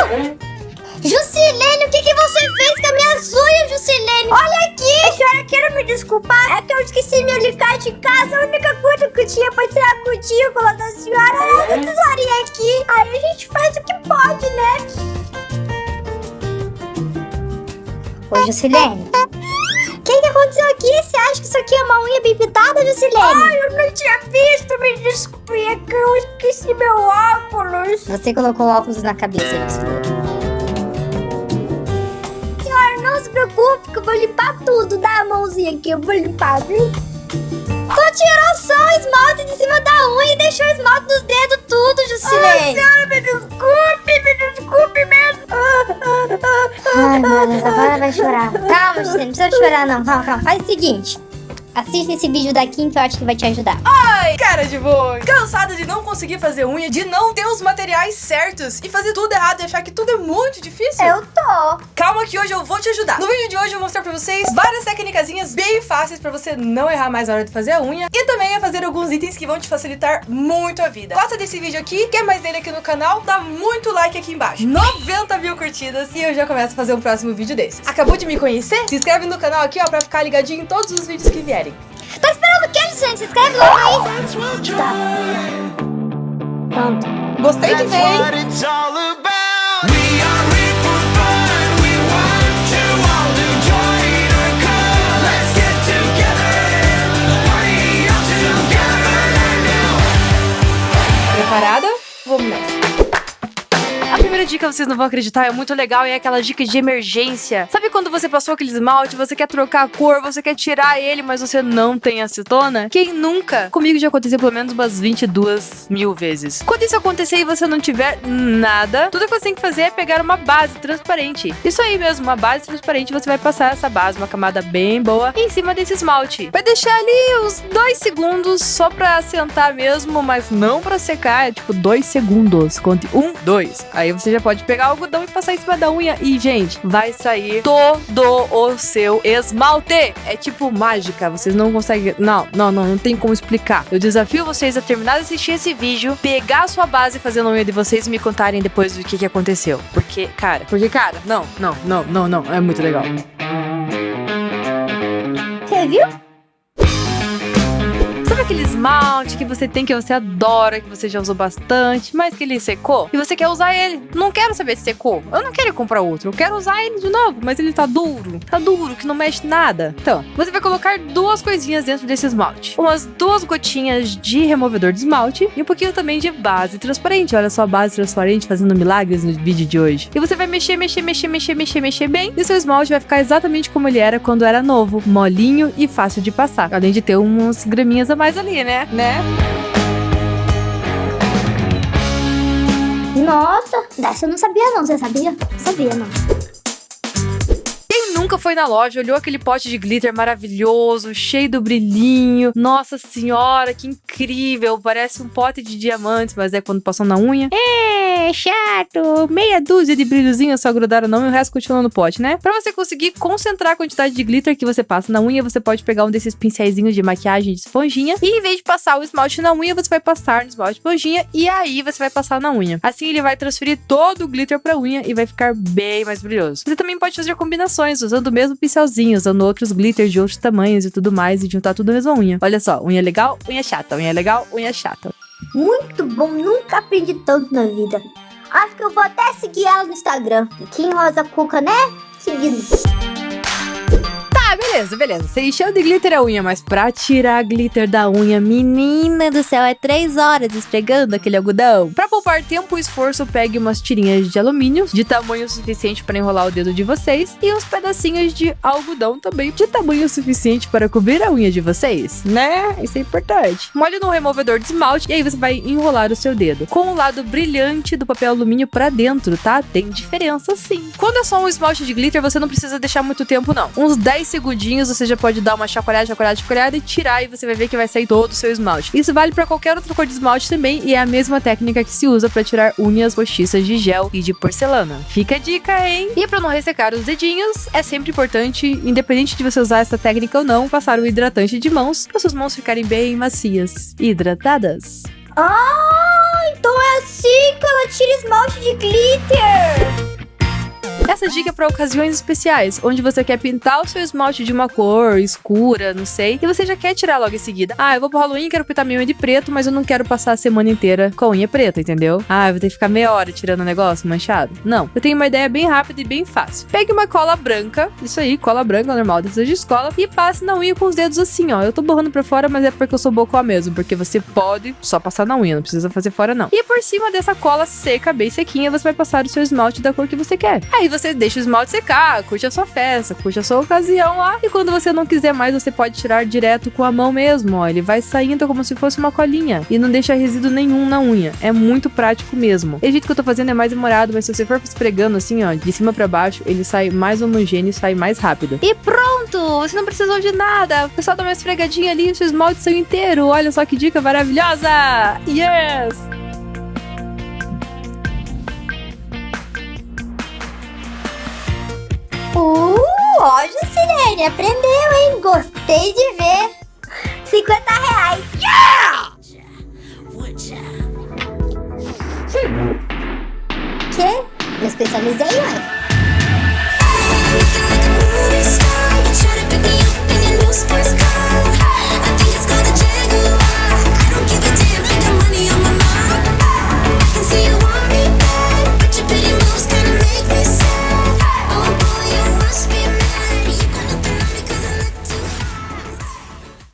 Jusilene, o que, que você fez com as minhas unhas, Jusilene? Olha aqui! A senhora quer me desculpar? É que eu esqueci meu alicate em casa. A única coisa que eu tinha pra tirar a cutícula da senhora era essa tesourinha aqui. Aí a gente faz o que pode, né? Ô, Jusilene. Acha que isso aqui é uma unha bem pintada, Jusilene? Ai, eu não tinha visto. Me desculpe, é que eu esqueci meu óculos. Você colocou o óculos na cabeça, Jusilene. Senhora, não se preocupe que eu vou limpar tudo. Dá a mãozinha aqui, eu vou limpar, viu? Tu tirou só o esmalte de cima da unha e deixou o esmalte nos dedos tudo, Jusilene. Ai, senhora, me desculpe, me desculpe mesmo. Ai, meu Deus, agora vai chorar. Calma, Jusilene, não precisa chorar não. Calma, calma. Faz o seguinte. Assista esse vídeo daqui que eu acho que vai te ajudar. Ai, cara de boi. Cansada de não conseguir fazer unha, de não ter os materiais certos e fazer tudo errado e achar que tudo é muito difícil? Eu tô. Calma que hoje eu vou te ajudar. No vídeo de hoje eu vou mostrar pra vocês várias técnicas bem fáceis pra você não errar mais na hora de fazer a unha e também a fazer alguns itens que vão te facilitar muito a vida. Gosta desse vídeo aqui? Quer mais dele aqui no canal? Dá muito like aqui embaixo. 90 mil curtidas e eu já começo a fazer um próximo vídeo desses. Acabou de me conhecer? Se inscreve no canal aqui, ó, pra ficar ligadinho em todos os vídeos que vierem. Tá esperando o quê, gente? Se inscreve Tá. Pronto. Gostei de ver, dica vocês não vão acreditar, é muito legal e é aquela dica de emergência. Sabe quando você passou aquele esmalte, você quer trocar a cor, você quer tirar ele, mas você não tem acetona? Quem nunca? Comigo já aconteceu pelo menos umas 22 mil vezes. Quando isso acontecer e você não tiver nada, tudo que você tem que fazer é pegar uma base transparente. Isso aí mesmo, uma base transparente, você vai passar essa base, uma camada bem boa, em cima desse esmalte. Vai deixar ali uns dois segundos só pra assentar mesmo, mas não pra secar, é tipo dois segundos. Conte um, dois. Aí você já pode pegar algodão e passar em cima da unha e, gente, vai sair todo o seu esmalte. É tipo mágica, vocês não conseguem... Não, não, não, não tem como explicar. Eu desafio vocês a terminar de assistir esse vídeo, pegar a sua base fazendo a unha de vocês e me contarem depois do que, que aconteceu. Porque, cara, porque, cara, não, não, não, não, não, é muito legal. Você viu? Aquele esmalte que você tem, que você adora, que você já usou bastante, mas que ele secou? E você quer usar ele. Não quero saber se secou. Eu não quero comprar outro. Eu quero usar ele de novo, mas ele tá duro. Tá duro, que não mexe nada. Então, você vai colocar duas coisinhas dentro desse esmalte. Umas duas gotinhas de removedor de esmalte e um pouquinho também de base transparente. Olha só a base transparente fazendo milagres no vídeo de hoje. E você vai mexer, mexer, mexer, mexer, mexer, mexer bem. E seu esmalte vai ficar exatamente como ele era quando era novo. Molinho e fácil de passar. Além de ter uns graminhas a mais ali, né? Né? Nossa, dessa eu não sabia não. Você sabia? Sabia não. Quem nunca foi na loja, olhou aquele pote de glitter maravilhoso, cheio do brilhinho. Nossa senhora, que incrível! Parece um pote de diamantes, mas é quando passou na unha. É, chato! Meia dúzia de brilhozinhos só grudaram não e o resto continua no pote, né? Pra você conseguir concentrar a quantidade de glitter que você passa na unha, você pode pegar um desses pincéisinhos de maquiagem de esponjinha e em vez de passar o esmalte na unha, você vai passar no esmalte de esponjinha e aí você vai passar na unha. Assim ele vai transferir todo o glitter pra unha e vai ficar bem mais brilhoso. Você também pode fazer combinações usando o mesmo pincelzinho, usando outros glitters de outros tamanhos e tudo mais e juntar tudo na mesma unha. Olha só, unha legal, unha chata, unha legal, unha chata. Muito bom, nunca aprendi tanto na vida. Acho que eu vou até seguir ela no Instagram. Kim Rosa Cuca, né? Seguindo. Ah, beleza, beleza. Você encheu de glitter a unha, mas pra tirar glitter da unha, menina do céu, é três horas esfregando aquele algodão. Pra poupar tempo e esforço, pegue umas tirinhas de alumínio de tamanho suficiente para enrolar o dedo de vocês e uns pedacinhos de algodão também de tamanho suficiente para cobrir a unha de vocês, né? Isso é importante. Molhe no removedor de esmalte e aí você vai enrolar o seu dedo com o lado brilhante do papel alumínio pra dentro, tá? Tem diferença sim. Quando é só um esmalte de glitter, você não precisa deixar muito tempo não. Uns 10 segundinhos você já pode dar uma chacoalhada, chacoalhada, chacoalhada e tirar e você vai ver que vai sair todo o seu esmalte. Isso vale pra qualquer outra cor de esmalte também e é a mesma técnica que se usa pra tirar unhas postiças de gel e de porcelana. Fica a dica, hein? E pra não ressecar os dedinhos, é sempre importante, independente de você usar essa técnica ou não, passar o hidratante de mãos para suas mãos ficarem bem macias e hidratadas. Ah, então é assim dica, ela tira esmalte de glitter. Essa dica é para ocasiões especiais, onde você quer pintar o seu esmalte de uma cor escura, não sei, e você já quer tirar logo em seguida. Ah, eu vou pro Halloween, quero pintar minha unha de preto, mas eu não quero passar a semana inteira com a unha preta, entendeu? Ah, eu vou ter que ficar meia hora tirando o negócio manchado. Não, eu tenho uma ideia bem rápida e bem fácil. Pegue uma cola branca, isso aí, cola branca normal dessas de escola, e passe na unha com os dedos assim, ó. Eu tô borrando pra fora, mas é porque eu sou bocó mesmo, porque você pode só passar na unha, não precisa fazer fora não. E por cima dessa cola seca, bem sequinha, você vai passar o seu esmalte da cor que você quer. Aí você deixa o esmalte secar, curte a sua festa, curte a sua ocasião lá. E quando você não quiser mais, você pode tirar direto com a mão mesmo, ó. Ele vai saindo como se fosse uma colinha e não deixa resíduo nenhum na unha. É muito prático mesmo. O jeito que eu tô fazendo é mais demorado, mas se você for esfregando assim, ó, de cima pra baixo, ele sai mais homogêneo e sai mais rápido. E pronto! Você não precisou de nada. O pessoal dá uma esfregadinha ali, seu esmalte saiu inteiro. Olha só que dica maravilhosa! Yes! Uh, ó, Juscelene, aprendeu, hein? Gostei de ver. 50 reais. Que? Me especializei, ué. Looking like a movie star, you try to pick me up in your new sports car.